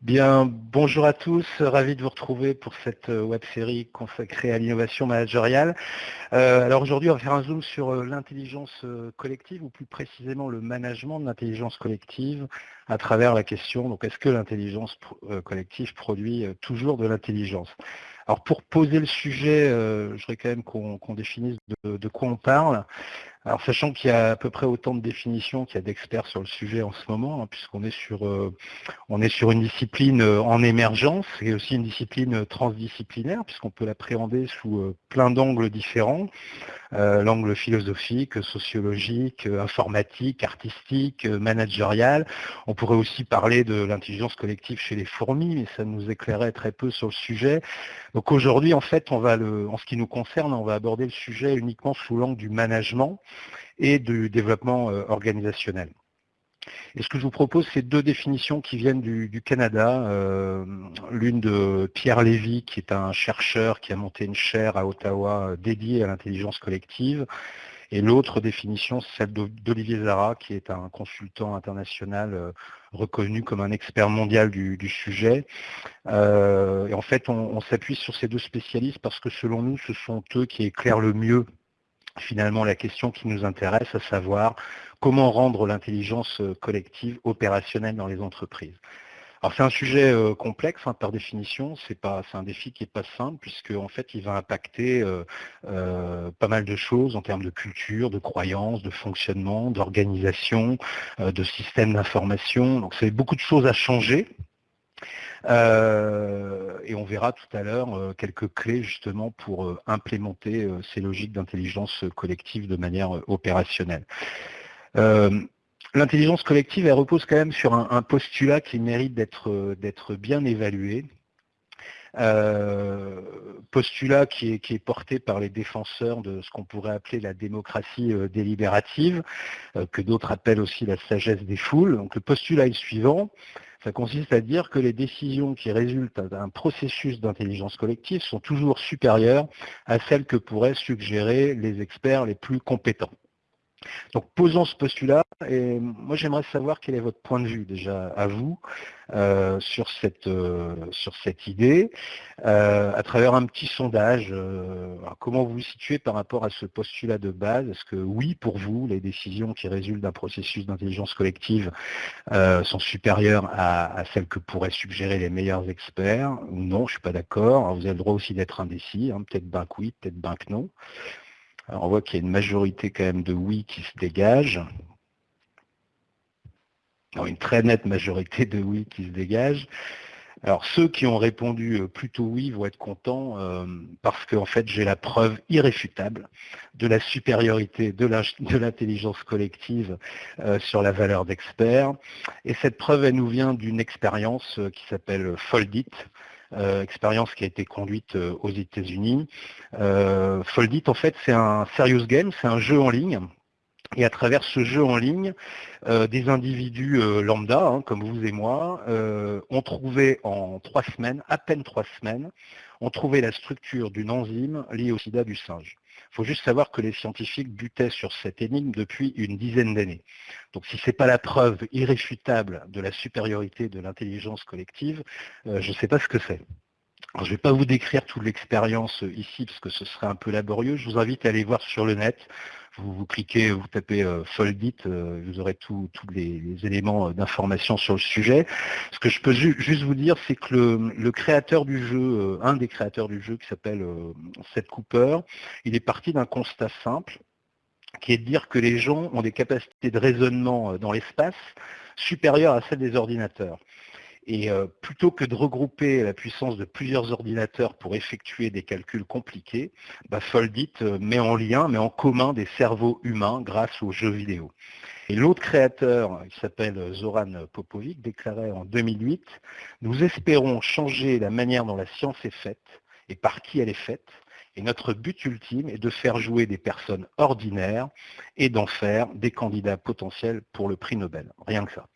Bien, bonjour à tous, ravi de vous retrouver pour cette euh, web série consacrée à l'innovation managériale. Euh, alors aujourd'hui, on va faire un zoom sur euh, l'intelligence collective, ou plus précisément le management de l'intelligence collective, à travers la question, donc est-ce que l'intelligence collective produit toujours de l'intelligence? Alors pour poser le sujet, je voudrais quand même qu'on définisse de, quoi on parle. Sachant qu'il y a à peu près autant de définitions qu'il y a d'experts sur le sujet en ce moment, hein, puisqu'on est sur euh, est sur une discipline euh, en émergence et aussi une discipline euh, transdisciplinaire, puisqu'on peut l'appréhender sous plein d'angles différents, l'angle philosophique, sociologique, informatique, artistique, managérial. On pourrait aussi parler de l'intelligence collective chez les fourmis, mais ça nous éclairait très peu sur le sujet. Donc aujourd'hui, en fait, en ce qui nous concerne, on va aborder le sujet uniquement sous l'angle du management et du développement euh, organisationnel. Et ce que je vous propose, c'est deux définitions qui viennent du, Canada. Euh, l'une de Pierre Lévy, qui est un chercheur qui a monté une chaire à Ottawa euh, dédiée à l'intelligence collective. Et l'autre définition, c'est celle d'Olivier Zara, qui est un consultant international reconnu comme un expert mondial du, sujet. et en fait, on s'appuie sur ces deux spécialistes parce que selon nous, ce sont eux qui éclairent le mieux finalement la question qui nous intéresse, à savoir comment rendre l'intelligence euh, collective opérationnelle dans les entreprises. Alors c'est un sujet euh, complexe hein, par définition, c'est un défi qui n'est pas simple puisque en fait il va impacter euh, pas mal de choses en termes de culture, de croyances, de fonctionnement, d'organisation, de système d'information. Donc c'est beaucoup de choses à changer et on verra tout à l'heure quelques clés justement pour implémenter ces logiques d'intelligence collective de manière opérationnelle. L'intelligence collective, repose quand même sur un, postulat qui mérite d'être bien évalué. postulat qui est, porté par les défenseurs de ce qu'on pourrait appeler la démocratie délibérative, que d'autres appellent aussi la sagesse des foules. Le postulat est le suivant, ça consiste à dire que les décisions qui résultent d'un processus d'intelligence collective sont toujours supérieures à celles que pourraient suggérer les experts les plus compétents. Donc posons ce postulat et moi j'aimerais savoir quel est votre point de vue déjà à vous euh, sur, cette, euh, sur cette idée euh, à travers un petit sondage. comment vous vous situez par rapport à ce postulat de base? Est-ce que oui pour vous les décisions qui résultent d'un processus d'intelligence collective sont supérieures à, celles que pourraient suggérer les meilleurs experts? Ou non, je ne suis pas d'accord. Vous avez le droit aussi d'être indécis, hein, peut-être ben que oui, peut-être ben que non on voit qu'il y a une majorité quand même de oui qui se dégage. une très nette majorité de oui qui se dégage. Alors ceux qui ont répondu euh, plutôt oui vont être contents euh, parce qu'en fait j'ai la preuve irréfutable de la supériorité de l'intelligence collective euh, sur la valeur d'expert. Et cette preuve elle nous vient d'une expérience qui s'appelle Foldit, expérience qui a été conduite euh, aux États-Unis. Euh, Foldit, en fait, c'est un serious game, c'est un jeu en ligne. Et à travers ce jeu en ligne, des individus lambda, hein, comme vous et moi, ont trouvé en trois semaines, à peine trois semaines, ont trouvé la structure d'une enzyme liée au sida du singe. Il faut juste savoir que les scientifiques butaient sur cette énigme depuis une dizaine d'années. Donc si ce n'est pas la preuve irréfutable de la supériorité de l'intelligence collective, euh, je ne sais pas ce que c'est. je ne vais pas vous décrire toute l'expérience ici parce que ce serait un peu laborieux. Je vous invite à aller voir sur le net vous, cliquez, vous tapez euh, Foldit, euh, vous aurez tous les, éléments euh, d'information sur le sujet. Ce que je peux juste vous dire, c'est que le, créateur du jeu, un des créateurs du jeu qui s'appelle Seth Cooper, il est parti d'un constat simple, qui est de dire que les gens ont des capacités de raisonnement dans l'espace supérieures à celles des ordinateurs. Et euh, plutôt que de regrouper la puissance de plusieurs ordinateurs pour effectuer des calculs compliqués, bah, Foldit euh, met en lien, met en commun des cerveaux humains grâce aux jeux vidéo. Et l'autre créateur, qui s'appelle Zoran Popovic, déclarait en 2008, nous espérons changer la manière dont la science est faite et par qui elle est faite, et notre but ultime est de faire jouer des personnes ordinaires et d'en faire des candidats potentiels pour le prix Nobel. Rien que ça.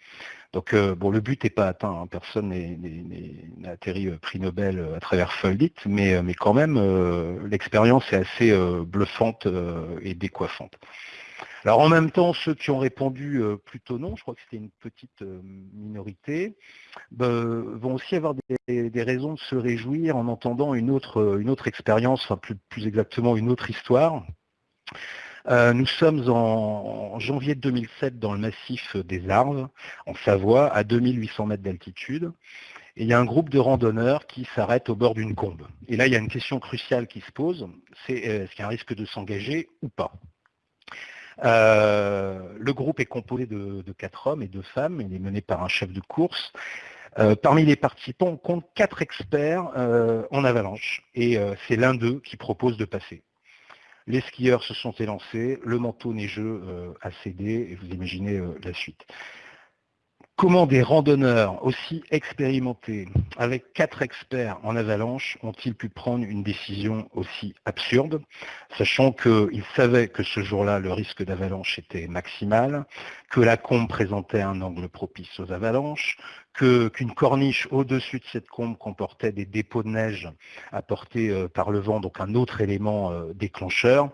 Donc euh, bon, le but n'est pas atteint, hein. personne n'a atterri euh, prix Nobel euh, à travers Foldit, mais, quand même l'expérience est assez bluffante et décoiffante. Alors en même temps, ceux qui ont répondu plutôt non, je crois que c'était une petite minorité, ben, vont aussi avoir des, raisons de se réjouir en entendant une autre, autre expérience, plus, exactement une autre histoire. nous sommes en, janvier 2007 dans le massif des Arves, en Savoie, à 2800 mètres d'altitude. Et il y a un groupe de randonneurs qui s'arrête au bord d'une combe. Et là, il y a une question cruciale qui se pose, c'est est-ce qu'il y a un risque de s'engager ou pas? euh, le groupe est composé de, quatre hommes et deux femmes. Il est mené par un chef de course. Euh, parmi les participants, on compte quatre experts euh, en avalanche. Et c'est l'un d'eux qui propose de passer. Les skieurs se sont élancés, le manteau neigeux a cédé, et vous imaginez la suite. Comment des randonneurs aussi expérimentés, avec quatre experts en avalanche, ont-ils pu prendre une décision aussi absurde, sachant qu'ils savaient que ce jour-là, le risque d'avalanche était maximal, que la combe présentait un angle propice aux avalanches, qu'une corniche au-dessus de cette combe comportait des dépôts de neige apportés euh, par le vent, donc un autre élément euh, déclencheur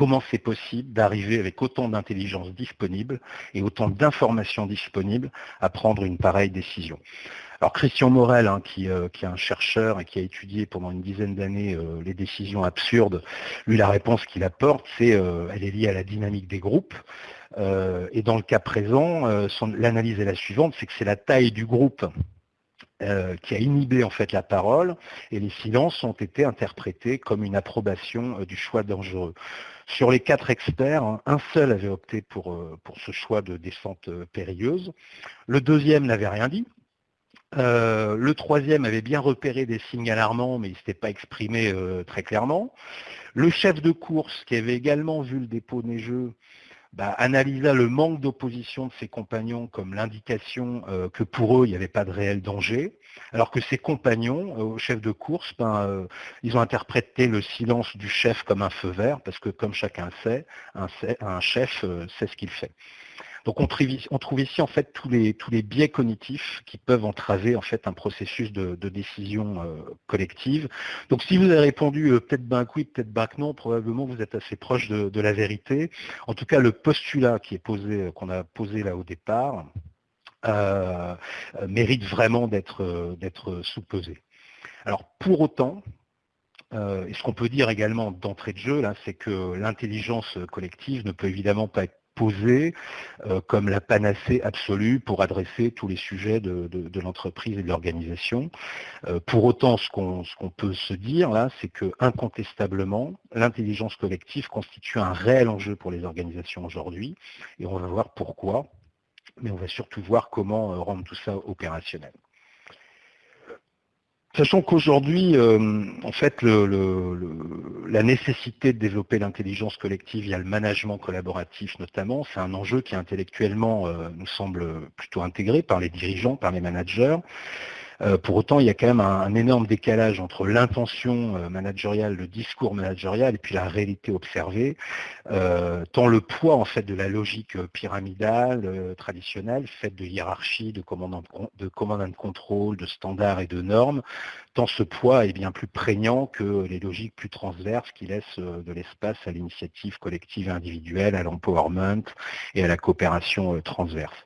comment c'est possible d'arriver avec autant d'intelligence disponible et autant d'informations disponibles à prendre une pareille décision. Alors Christian Morel, hein, euh, qui, est un chercheur et qui a étudié pendant une dizaine d'années euh, les décisions absurdes, lui la réponse qu'il apporte, c'est euh, elle est liée à la dynamique des groupes. et dans le cas présent, l'analyse est la suivante, c'est que c'est la taille du groupe qui a inhibé en fait la parole et les silences ont été interprétés comme une approbation du choix dangereux. Sur les quatre experts, un seul avait opté pour, euh, ce choix de descente euh, périlleuse. Le deuxième n'avait rien dit. Euh, le troisième avait bien repéré des signes alarmants, mais il ne s'était pas exprimé très clairement. Le chef de course, qui avait également vu le dépôt neigeux, bah, analysa le manque d'opposition de ses compagnons comme l'indication euh, que pour eux, il n'y avait pas de réel danger, alors que ses compagnons, euh, au chef de course, ben, euh, ils ont interprété le silence du chef comme un feu vert, parce que comme chacun sait, un chef sait ce qu'il fait. Donc on, trouve ici en fait tous les, tous les biais cognitifs qui peuvent entraver en fait un processus de, décision euh, collective. Donc si vous avez répondu euh, peut-être ben oui, peut-être ben non, probablement vous êtes assez proche de, la vérité. En tout cas, le postulat qui est posé, euh, qu'on a posé là au départ, mérite vraiment d'être sous-pesé. Alors pour autant, et ce qu'on peut dire également d'entrée de jeu, c'est que l'intelligence collective ne peut évidemment pas être posée euh, comme la panacée absolue pour adresser tous les sujets de, l'entreprise et de l'organisation. Euh, pour autant, ce qu'on peut se dire là, c'est que incontestablement, l'intelligence collective constitue un réel enjeu pour les organisations aujourd'hui, et on va voir pourquoi, mais on va surtout voir comment euh, rendre tout ça opérationnel. Sachant qu'aujourd'hui, euh, en fait, la nécessité de développer l'intelligence collective via le management collaboratif notamment, c'est un enjeu qui intellectuellement euh, nous semble plutôt intégré par les dirigeants, par les managers. Euh, pour autant, il y a quand même un, énorme décalage entre l'intention euh, managériale, le discours managérial et puis la réalité observée, euh, tant le poids en fait de la logique pyramidale traditionnelle, faite de hiérarchie, de commandant de, de contrôle, de standards et de normes, tant ce poids est bien plus prégnant que les logiques plus transverses qui laissent de l'espace à l'initiative collective et individuelle, à l'empowerment et à la coopération transverse.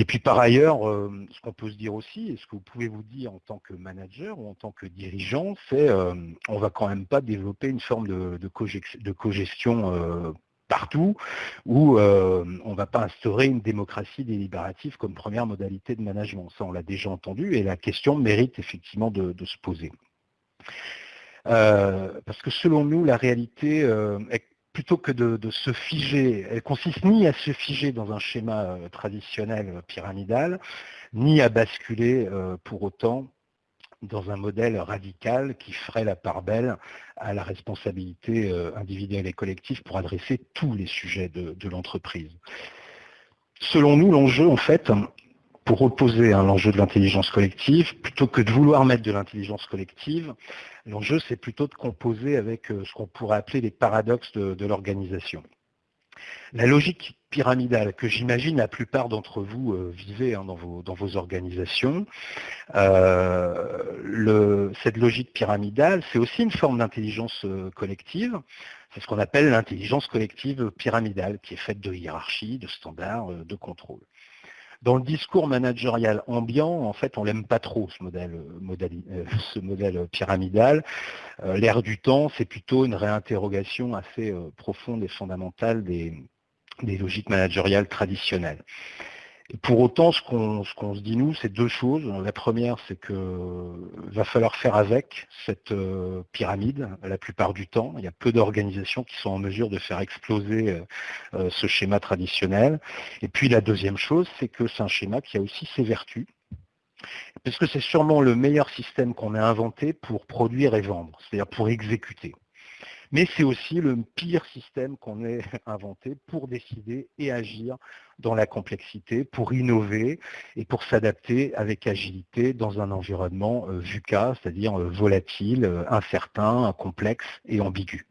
Et puis par ailleurs, euh, ce qu'on peut se dire aussi, et ce que vous pouvez vous dire en tant que manager ou en tant que dirigeant, c'est euh, on va quand même pas développer une forme de, cogestion euh, partout, où on ne va pas instaurer une démocratie délibérative comme première modalité de management. Ça, on l'a déjà entendu, et la question mérite effectivement de se poser. parce que selon nous, la réalité est plutôt que de, se figer, elle consiste ni à se figer dans un schéma euh, traditionnel euh, pyramidal, ni à basculer euh, pour autant dans un modèle radical qui ferait la part belle à la responsabilité individuelle et collective pour adresser tous les sujets de l'entreprise. Selon nous, l'enjeu, en fait, pour opposer l'enjeu de l'intelligence collective, plutôt que de vouloir mettre de l'intelligence collective, l'enjeu c'est plutôt de composer avec euh, ce qu'on pourrait appeler les paradoxes de, l'organisation. La logique pyramidale que j'imagine la plupart d'entre vous euh, vivez hein, dans, vos, dans, vos, organisations, euh, cette logique pyramidale, c'est aussi une forme d'intelligence collective, C'est ce qu'on appelle l'intelligence collective pyramidale, qui est faite de hiérarchies, de standards, de contrôle. Dans le discours managérial ambiant, en fait, on l'aime pas trop, ce modèle, ce modèle pyramidal. L'ère du temps, c'est plutôt une réinterrogation assez profonde et fondamentale des, des logiques managériales traditionnelles. Pour autant, ce qu'on se dit nous, c'est deux choses. La première, c'est qu'il va falloir faire avec cette euh, pyramide la plupart du temps. Il y a peu d'organisations qui sont en mesure de faire exploser euh, euh, ce schéma traditionnel. Et puis la deuxième chose, c'est que c'est un schéma qui a aussi ses vertus. Parce que c'est sûrement le meilleur système qu'on ait inventé pour produire et vendre, c'est-à-dire pour exécuter mais c'est aussi le pire système qu'on ait inventé pour décider et agir dans la complexité, pour innover et pour s'adapter avec agilité dans un environnement euh, VUCA, c'est-à-dire euh, volatile, euh, incertain, complexe et ambigu.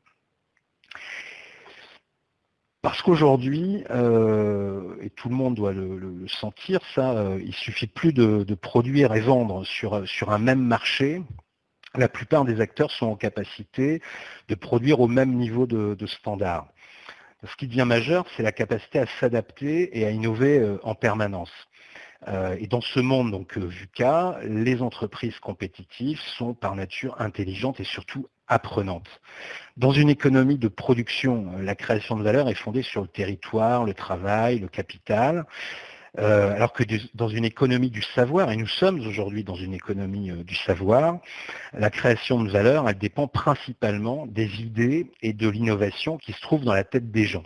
Parce qu'aujourd'hui, et tout le monde doit le, sentir, ça, il suffit plus de, de, produire et vendre sur, sur un même marché la plupart des acteurs sont en capacité de produire au même niveau de, standard. Ce qui devient majeur, c'est la capacité à s'adapter et à innover euh, en permanence. Euh, et dans ce monde donc euh, VUCA, les entreprises compétitives sont par nature intelligentes et surtout apprenantes. Dans une économie de production, la création de valeur est fondée sur le territoire, le travail, le capital. Euh, alors que dans une économie du savoir, et nous sommes aujourd'hui dans une économie euh, du savoir, la création de valeur, elle dépend principalement des idées et de l'innovation qui se trouvent dans la tête des gens.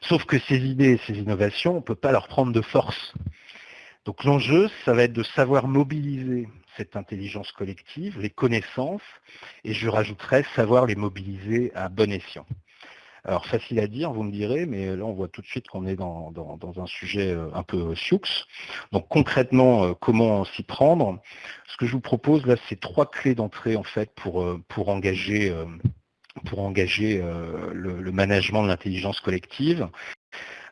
Sauf que ces idées et ces innovations, on ne peut pas leur prendre de force. Donc l'enjeu, ça va être de savoir mobiliser cette intelligence collective, les connaissances, et je rajouterais savoir les mobiliser à bon escient. Alors facile à dire, vous me direz, mais là on voit tout de suite qu'on est dans, un sujet euh, un peu sioux. Donc concrètement, euh, comment s'y prendre? Ce que je vous propose là, c'est trois clés d'entrée en fait pour, euh, pour engager, pour engager le, management de l'intelligence collective.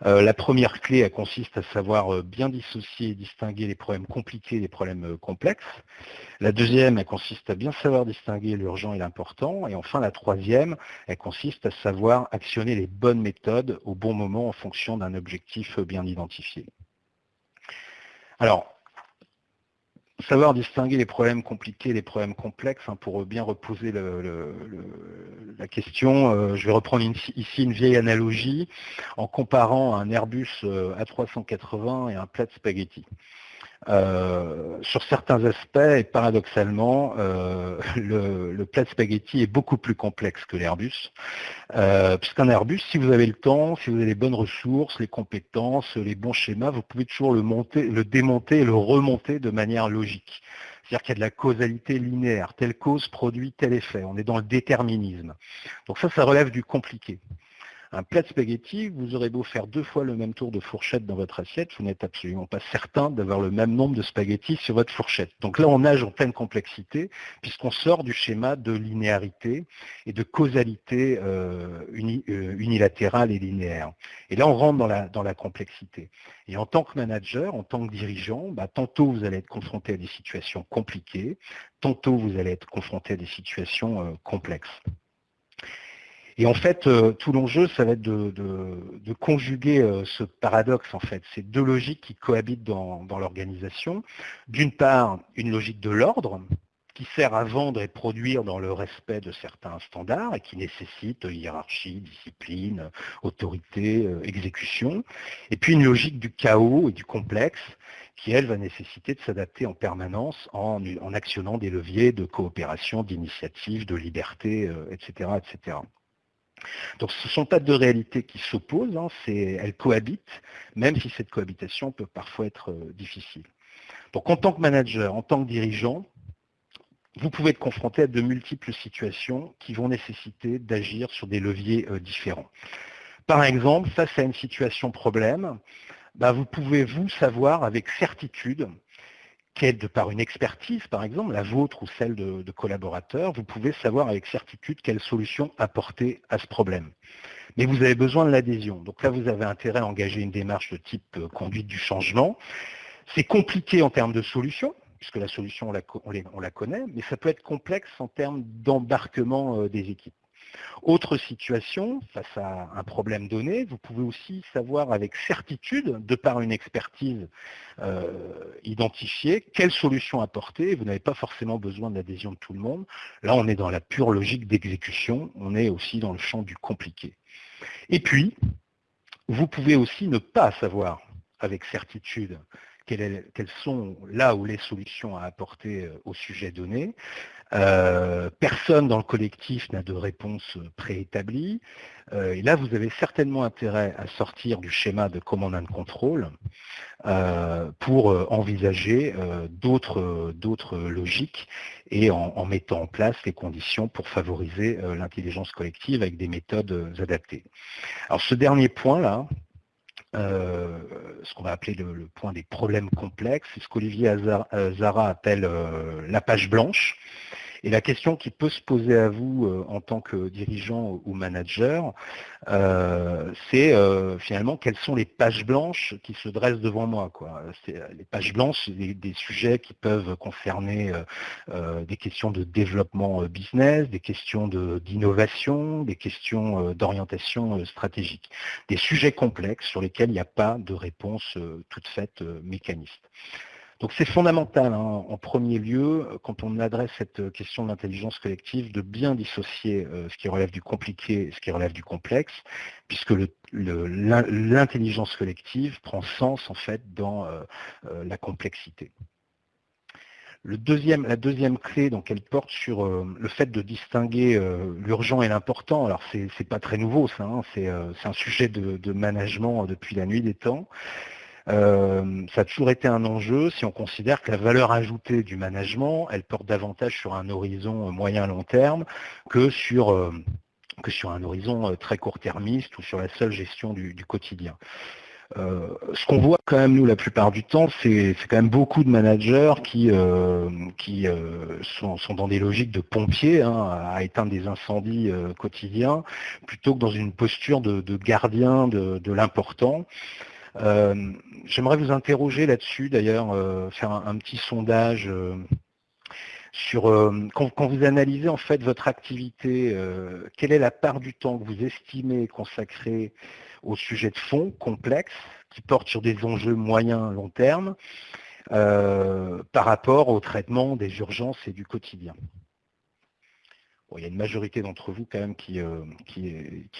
Euh, la première clé, elle consiste à savoir euh, bien dissocier et distinguer les problèmes compliqués des problèmes euh, complexes. La deuxième, elle consiste à bien savoir distinguer l'urgent et l'important. Et enfin, la troisième, elle consiste à savoir actionner les bonnes méthodes au bon moment en fonction d'un objectif bien identifié. Alors, savoir distinguer les problèmes compliqués et les problèmes complexes, hein, pour bien reposer la question, euh, je vais reprendre ici une vieille analogie en comparant un Airbus euh, A380 et un plat de spaghetti. Euh, sur certains aspects, et paradoxalement, euh, le, plat de spaghetti est beaucoup plus complexe que l'Airbus. Euh, puisqu'un Airbus, si vous avez le temps, si vous avez les bonnes ressources, les compétences, les bons schémas, vous pouvez toujours le, le démonter et le remonter de manière logique. C'est-à-dire qu'il y a de la causalité linéaire. Telle cause produit tel effet. On est dans le déterminisme. Donc ça, ça relève du compliqué. Un plat de spaghettis, vous aurez beau faire deux fois le même tour de fourchette dans votre assiette, vous n'êtes absolument pas certain d'avoir le même nombre de spaghettis sur votre fourchette. Donc là, on nage en pleine complexité, puisqu'on sort du schéma de linéarité et de causalité euh, euh, unilatérale et linéaire. Et là, on rentre dans la, dans la complexité. Et en tant que manager, en tant que dirigeant, bah, tantôt vous allez être confronté à des situations compliquées, tantôt vous allez être confronté à des situations euh, complexes. Et en fait, euh, tout l'enjeu, ça va être de, conjuguer euh, ce paradoxe, en fait, ces deux logiques qui cohabitent dans, l'organisation. D'une part, une logique de l'ordre, qui sert à vendre et produire dans le respect de certains standards et qui nécessite hiérarchie, discipline, autorité, euh, exécution. Et puis une logique du chaos et du complexe qui, elle, va nécessiter de s'adapter en permanence en, actionnant des leviers de coopération, d'initiative, de liberté, etc., etc. Donc ce ne sont pas deux réalités qui s'opposent, hein, elles cohabitent, même si cette cohabitation peut parfois être euh, difficile. Donc en tant que manager, en tant que dirigeant, vous pouvez être confronté à de multiples situations qui vont nécessiter d'agir sur des leviers euh, différents. Par exemple, face à une situation problème, bah, vous pouvez vous savoir avec certitude de par une expertise, par exemple, la vôtre ou celle de, collaborateurs, vous pouvez savoir avec certitude quelle solution apporter à ce problème. Mais vous avez besoin de l'adhésion. Donc là, vous avez intérêt à engager une démarche de type euh, conduite du changement. C'est compliqué en termes de solution, puisque la solution, on la, connaît, mais ça peut être complexe en termes d'embarquement euh, des équipes. Autre situation, face à un problème donné, vous pouvez aussi savoir avec certitude, de par une expertise euh, identifiée, quelle solution apporter. Vous n'avez pas forcément besoin de l'adhésion de tout le monde. Là, on est dans la pure logique d'exécution. On est aussi dans le champ du compliqué. Et puis, vous pouvez aussi ne pas savoir avec certitude quelles, sont là où les solutions à apporter euh, au sujet donné. Euh, personne dans le collectif n'a de réponse préétablie. Euh, et là, vous avez certainement intérêt à sortir du schéma de command and control pour envisager d'autres logiques et en, mettant en place les conditions pour favoriser l'intelligence collective avec des méthodes adaptées. Alors ce dernier point-là, euh, ce qu'on va appeler le, point des problèmes complexes, c'est ce qu'Olivier Zara appelle euh, la page blanche. Et la question qui peut se poser à vous euh, en tant que dirigeant ou manager, euh, c'est euh, finalement quelles sont les pages blanches qui se dressent devant moi. Les pages blanches, c'est des, sujets qui peuvent concerner des questions de développement business, des questions d'innovation, des questions d'orientation stratégique. Des sujets complexes sur lesquels il n'y a pas de réponse toute faite mécaniste. Donc c'est fondamental, hein, en premier lieu, quand on adresse cette question d'intelligence collective, de bien dissocier euh, ce qui relève du compliqué et ce qui relève du complexe, puisque l'intelligence collective prend sens en fait dans euh, euh, la complexité. la deuxième clé, donc, elle porte sur le fait de distinguer l'urgent et l'important. Alors, c'est n'est pas très nouveau, ça. Hein, c'est un sujet de, management depuis la nuit des temps. Euh, ça a toujours été un enjeu si on considère que la valeur ajoutée du management, elle porte davantage sur un horizon moyen-long terme que sur, euh, que sur un horizon euh, très court-termiste ou sur la seule gestion du, quotidien. ce qu'on voit quand même nous la plupart du temps, c'est quand même beaucoup de managers qui, qui sont, dans des logiques de pompiers hein, à éteindre des incendies quotidiens, plutôt que dans une posture de, gardien de l'important. Euh, j'aimerais vous interroger là-dessus, d'ailleurs, euh, faire un, petit sondage euh, sur quand, vous analysez en fait votre activité, quelle est la part du temps que vous estimez consacrer au sujet de fond complexe qui porte sur des enjeux moyens long terme par rapport au traitement des urgences et du quotidien? il y a une majorité d'entre vous quand même qui,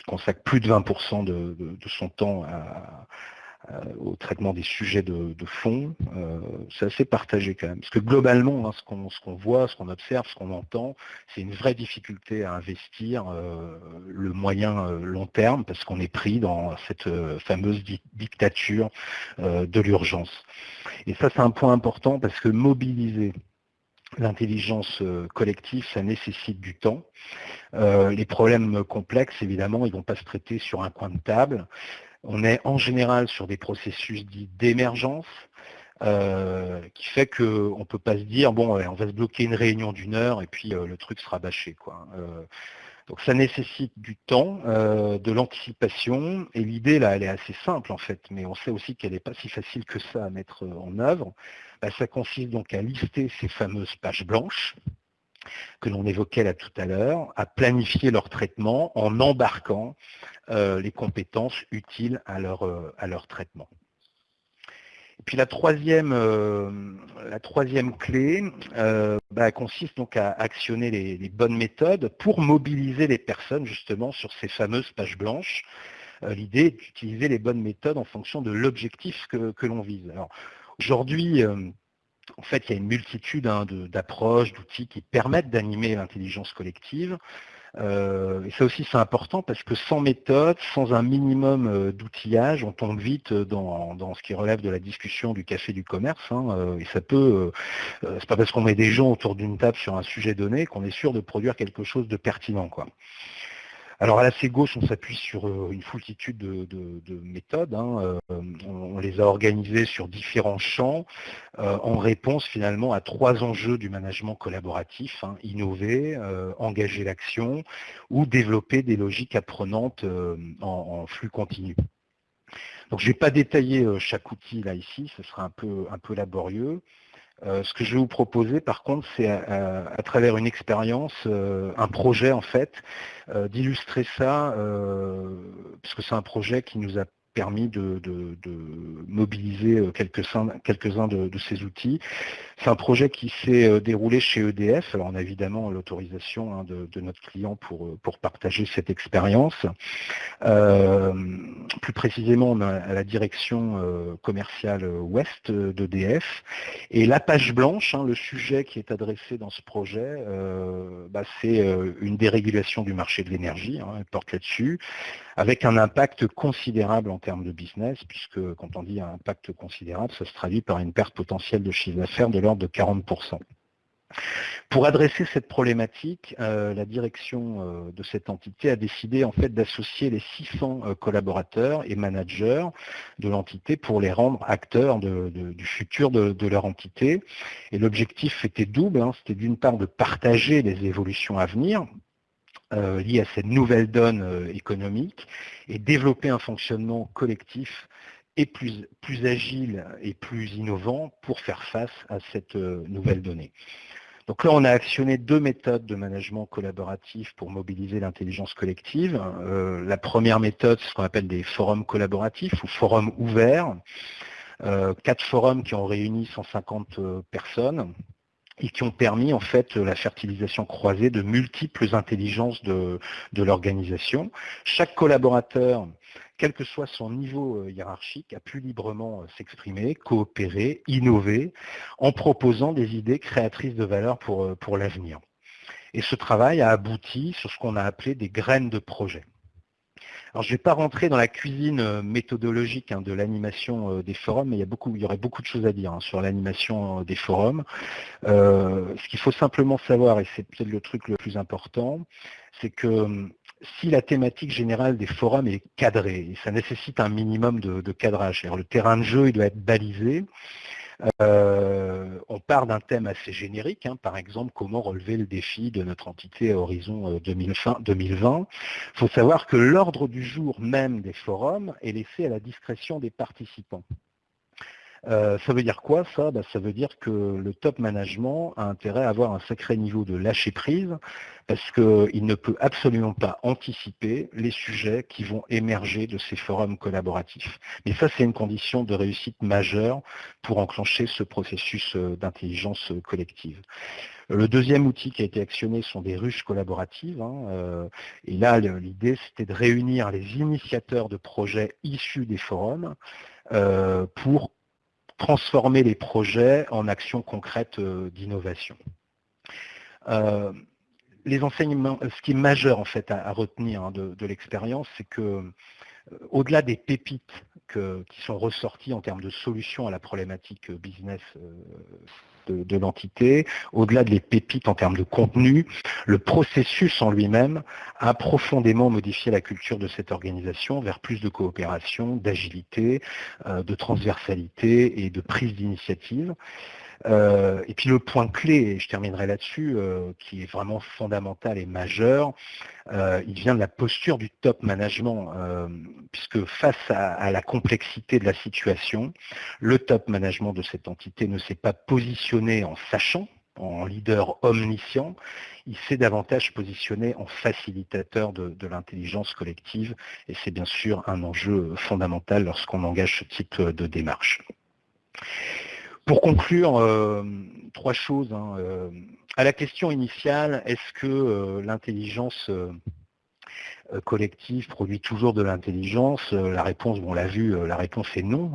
consacre plus de 20% de, son temps à, au traitement des sujets de, fond, euh, c'est assez partagé quand même. Parce que globalement, hein, ce qu'on voit, ce qu'on observe, ce qu'on entend, c'est une vraie difficulté à investir euh, le moyen long terme parce qu'on est pris dans cette fameuse dictature de l'urgence. Et ça, c'est un point important parce que mobiliser l'intelligence collective, ça nécessite du temps. les problèmes complexes, évidemment, ils ne vont pas se traiter sur un coin de table. On est en général sur des processus dits d'émergence, euh, qui fait qu'on ne peut pas se dire, bon, on va se bloquer une réunion d'une heure et puis euh, le truc sera bâché. Quoi. Euh, donc ça nécessite du temps, de l'anticipation, et l'idée là, elle est assez simple en fait, mais on sait aussi qu'elle n'est pas si facile que ça à mettre en œuvre. Bah, ça consiste donc à lister ces fameuses pages blanches, que l'on évoquait là tout à l'heure, à planifier leur traitement en embarquant euh, les compétences utiles à leur, euh, à leur traitement. Et puis la troisième, euh, la troisième clé bah, consiste donc à actionner les, bonnes méthodes pour mobiliser les personnes justement sur ces fameuses pages blanches. L'idée est d'utiliser les bonnes méthodes en fonction de l'objectif que, que l'on vise. Alors aujourd'hui, en fait, il y a une multitude hein, d'approches, d'outils qui permettent d'animer l'intelligence collective. Euh, et ça aussi, c'est important parce que sans méthode, sans un minimum euh, d'outillage, on tombe vite dans, ce qui relève de la discussion du café du commerce. Hein, euh, et ça peut, c'est pas parce qu'on met des gens autour d'une table sur un sujet donné qu'on est sûr de produire quelque chose de pertinent. Alors à la gauche, on s'appuie sur euh, une foultitude de, méthodes. Hein, euh, on, les a organisées sur différents champs euh, en réponse finalement à trois enjeux du management collaboratif, hein, innover, engager l'action ou développer des logiques apprenantes en, flux continu. Donc je ne vais pas détailler chaque outil là ici, ce sera un peu, un peu laborieux. Ce que je vais vous proposer, par contre, c'est à, travers une expérience, un projet en fait, d'illustrer ça, parce que c'est un projet qui nous a permis de, mobiliser euh, quelques-uns quelques de, ces outils. C'est un projet qui s'est euh, déroulé chez EDF. Alors on a évidemment l'autorisation hein, de, notre client pour, euh, partager cette expérience. plus précisément, on a à la direction commerciale ouest d'EDF. Et la page blanche, hein, le sujet qui est adressé dans ce projet, bah, c'est une dérégulation du marché de l'énergie, hein, elle porte là-dessus, avec un impact considérable en termes de business, puisque quand on dit un impact considérable, ça se traduit par une perte potentielle de chiffre d'affaires de l'ordre de 40%. Pour adresser cette problématique, euh, la direction euh, de cette entité a décidé en fait d'associer les 600 euh, collaborateurs et managers de l'entité pour les rendre acteurs du futur de, leur entité. Et l'objectif était double, hein. c'était d'une part de partager les évolutions à venir, euh, liées à cette nouvelle donne euh, économique et développer un fonctionnement collectif et plus, plus agile et plus innovant pour faire face à cette euh, nouvelle donnée. Donc là, on a actionné deux méthodes de management collaboratif pour mobiliser l'intelligence collective. la première méthode, c'est ce qu'on appelle des forums collaboratifs ou forums ouverts. quatre forums qui ont réuni 150 personnes et qui ont permis en fait la fertilisation croisée de multiples intelligences de, l'organisation. Chaque collaborateur, quel que soit son niveau euh, hiérarchique, a pu librement euh, s'exprimer, coopérer, innover, en proposant des idées créatrices de valeur pour, euh, pour l'avenir. Et ce travail a abouti sur ce qu'on a appelé des graines de projet. Alors, je ne vais pas rentrer dans la cuisine euh, méthodologique hein, de l'animation euh, des forums, mais il y, aurait beaucoup de choses à dire hein, sur l'animation euh, des forums. ce qu'il faut simplement savoir, et c'est peut-être le truc le plus important, c'est que si la thématique générale des forums est cadrée, et ça nécessite un minimum de, cadrage, le terrain de jeu doit être balisé, euh, on part d'un thème assez générique, hein. par exemple comment relever le défi de notre entité à horizon 2020. Euh, Il faut savoir que l'ordre du jour même des forums est laissé à la discrétion des participants. Euh, ça veut dire quoi ça? Bah, Ça veut dire que le top management a intérêt à avoir un sacré niveau de lâcher prise parce qu'il ne peut absolument pas anticiper les sujets qui vont émerger de ces forums collaboratifs. Mais ça, c'est une condition de réussite majeure pour enclencher ce processus euh, d'intelligence collective. Le deuxième outil qui a été actionné sont des ruches collaboratives. Hein, euh, et là, l'idée, c'était de réunir les initiateurs de projets issus des forums pour transformer les projets en actions concrètes euh, d'innovation. Euh, les enseignements, ce qui est majeur en fait à, retenir hein, de, l'expérience, c'est que euh, au-delà des pépites qui sont ressorties en termes de solutions à la problématique business de, l'entité, au-delà des pépites en termes de contenu, le processus en lui-même a profondément modifié la culture de cette organisation vers plus de coopération, d'agilité, euh, de transversalité et de prise d'initiative. Euh, et puis le point clé, et je terminerai là-dessus, euh, qui est vraiment fondamental et majeur, euh, il vient de la posture du top management, puisque face à, la complexité de la situation, le top management de cette entité ne s'est pas positionné en sachant, en leader omniscient, il s'est davantage positionné en facilitateur de, de l'intelligence collective, et c'est bien sûr un enjeu fondamental lorsqu'on engage ce type de démarche. Pour conclure, euh, trois choses. Hein, euh, à la question initiale, est-ce que euh, l'intelligence collectif produit toujours de l'intelligence euh, La réponse, on l'a vu, euh, la réponse est non.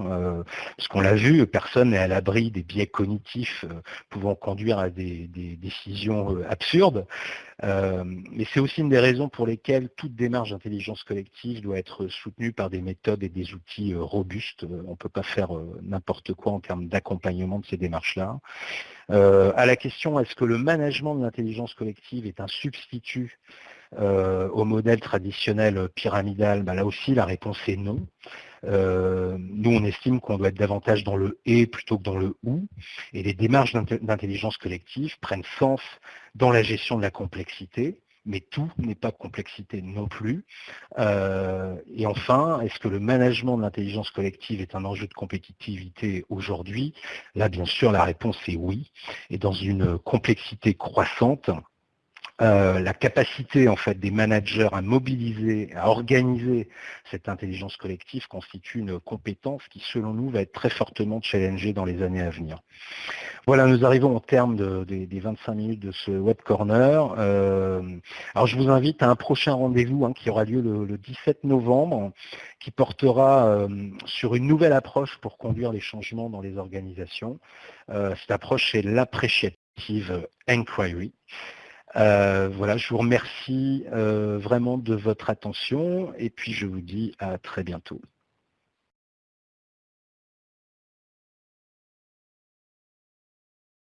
parce qu'on l'a vu, personne n'est à l'abri des biais cognitifs pouvant conduire à des, décisions absurdes. mais c'est aussi une des raisons pour lesquelles toute démarche d'intelligence collective doit être soutenue par des méthodes et des outils robustes. On ne peut pas faire n'importe quoi en termes d'accompagnement de ces démarches-là. à la question, est-ce que le management de l'intelligence collective est un substitut euh, au modèle traditionnel pyramidal, bah, là aussi la réponse est non. Euh, nous, on estime qu'on doit être davantage dans le et plutôt que dans le ou, et les démarches d'intelligence collective prennent sens dans la gestion de la complexité, mais tout n'est pas complexité non plus. Euh, et enfin, est-ce que le management de l'intelligence collective est un enjeu de compétitivité aujourd'hui? Là, bien sûr, la réponse est oui. Et dans une complexité croissante, euh, la capacité en fait des managers à mobiliser, à organiser cette intelligence collective constitue une compétence qui, selon nous, va être très fortement challengée dans les années à venir. Voilà, nous arrivons au terme des 25 minutes de ce web corner. Euh, alors, je vous invite à un prochain rendez-vous hein, qui aura lieu le, 17 novembre, qui portera euh, sur une nouvelle approche pour conduire les changements dans les organisations. cette approche, c'est l'appreciative inquiry. Euh, voilà, je vous remercie euh, vraiment de votre attention et puis je vous dis à très bientôt.